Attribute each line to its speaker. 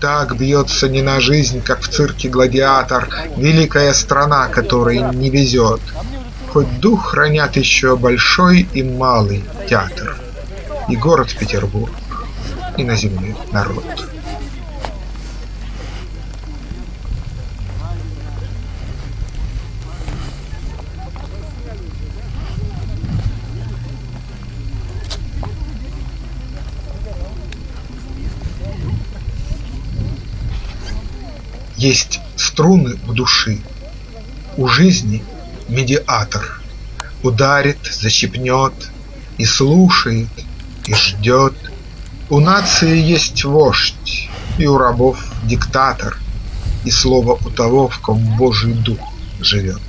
Speaker 1: Так бьется не на жизнь, как в цирке гладиатор, Великая страна, которой не везет, Хоть дух хранят еще большой и малый театр, И город Петербург, и на земле народ. Есть струны у души, у жизни медиатор Ударит, защипнет и слушает, и ждет. У нации есть вождь, и у рабов диктатор, И слово у того, в ком Божий дух живет.